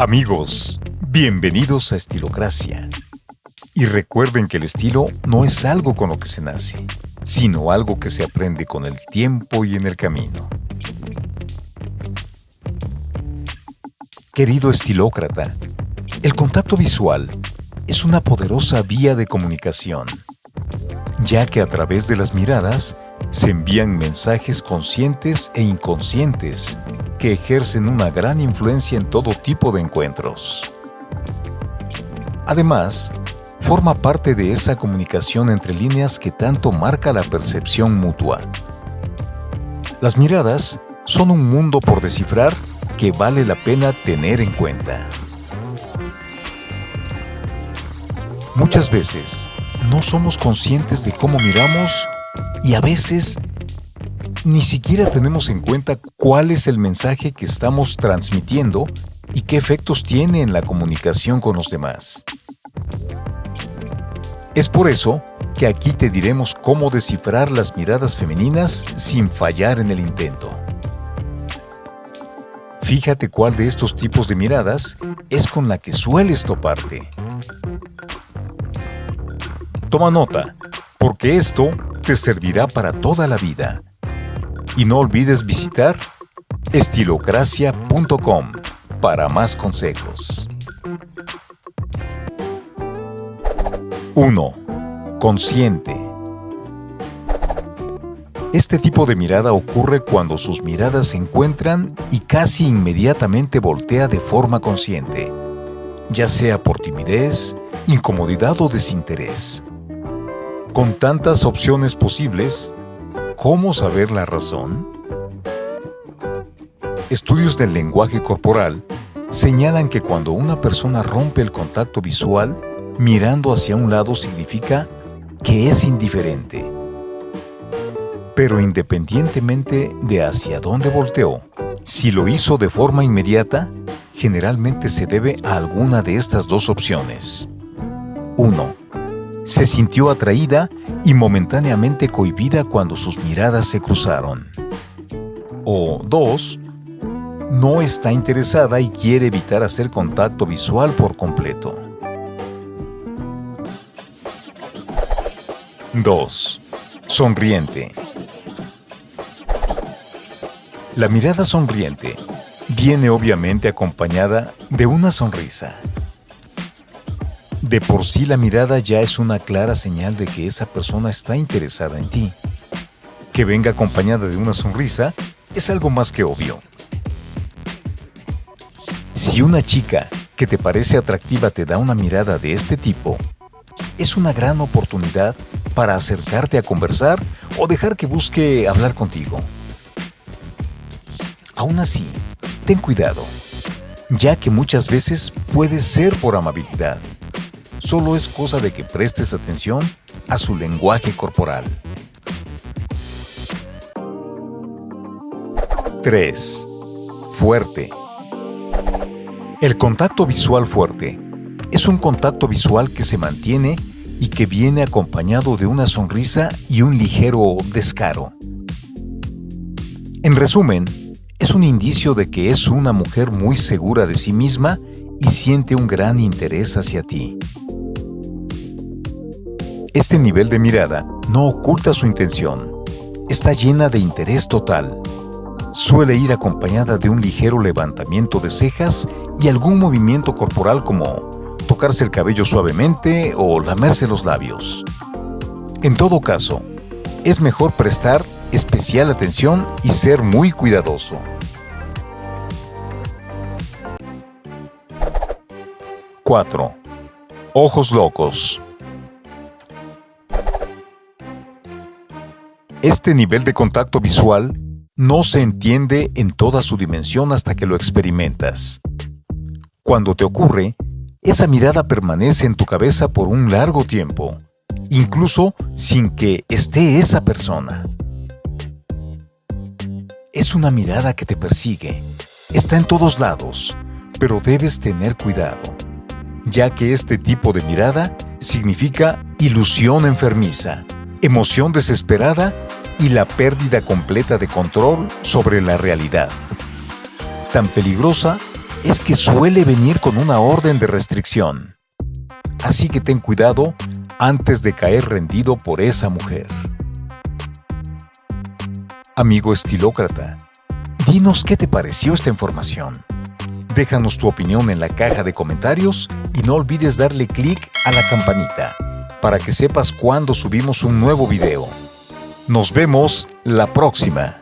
Amigos, bienvenidos a Estilocracia. Y recuerden que el estilo no es algo con lo que se nace, sino algo que se aprende con el tiempo y en el camino. Querido estilócrata, el contacto visual es una poderosa vía de comunicación, ya que a través de las miradas se envían mensajes conscientes e inconscientes que ejercen una gran influencia en todo tipo de encuentros. Además, forma parte de esa comunicación entre líneas que tanto marca la percepción mutua. Las miradas son un mundo por descifrar que vale la pena tener en cuenta. Muchas veces no somos conscientes de cómo miramos y a veces ni siquiera tenemos en cuenta cuál es el mensaje que estamos transmitiendo y qué efectos tiene en la comunicación con los demás. Es por eso que aquí te diremos cómo descifrar las miradas femeninas sin fallar en el intento. Fíjate cuál de estos tipos de miradas es con la que sueles toparte. Toma nota, porque esto te servirá para toda la vida. Y no olvides visitar estilocracia.com para más consejos. 1. Consciente. Este tipo de mirada ocurre cuando sus miradas se encuentran y casi inmediatamente voltea de forma consciente, ya sea por timidez, incomodidad o desinterés. Con tantas opciones posibles, ¿cómo saber la razón? Estudios del lenguaje corporal señalan que cuando una persona rompe el contacto visual, mirando hacia un lado significa que es indiferente. Pero independientemente de hacia dónde volteó, si lo hizo de forma inmediata, generalmente se debe a alguna de estas dos opciones. 1 se sintió atraída y momentáneamente cohibida cuando sus miradas se cruzaron. O dos, no está interesada y quiere evitar hacer contacto visual por completo. 2. Sonriente. La mirada sonriente viene obviamente acompañada de una sonrisa. De por sí la mirada ya es una clara señal de que esa persona está interesada en ti. Que venga acompañada de una sonrisa es algo más que obvio. Si una chica que te parece atractiva te da una mirada de este tipo, es una gran oportunidad para acercarte a conversar o dejar que busque hablar contigo. Aún así, ten cuidado, ya que muchas veces puede ser por amabilidad Solo es cosa de que prestes atención a su lenguaje corporal. 3. Fuerte. El contacto visual fuerte es un contacto visual que se mantiene y que viene acompañado de una sonrisa y un ligero descaro. En resumen, es un indicio de que es una mujer muy segura de sí misma y siente un gran interés hacia ti. Este nivel de mirada no oculta su intención. Está llena de interés total. Suele ir acompañada de un ligero levantamiento de cejas y algún movimiento corporal como tocarse el cabello suavemente o lamerse los labios. En todo caso, es mejor prestar especial atención y ser muy cuidadoso. 4. Ojos locos. Este nivel de contacto visual no se entiende en toda su dimensión hasta que lo experimentas. Cuando te ocurre, esa mirada permanece en tu cabeza por un largo tiempo, incluso sin que esté esa persona. Es una mirada que te persigue, está en todos lados, pero debes tener cuidado, ya que este tipo de mirada significa ilusión enfermiza, emoción desesperada y la pérdida completa de control sobre la realidad. Tan peligrosa es que suele venir con una orden de restricción. Así que ten cuidado antes de caer rendido por esa mujer. Amigo estilócrata, dinos qué te pareció esta información. Déjanos tu opinión en la caja de comentarios y no olvides darle clic a la campanita para que sepas cuando subimos un nuevo video. Nos vemos la próxima.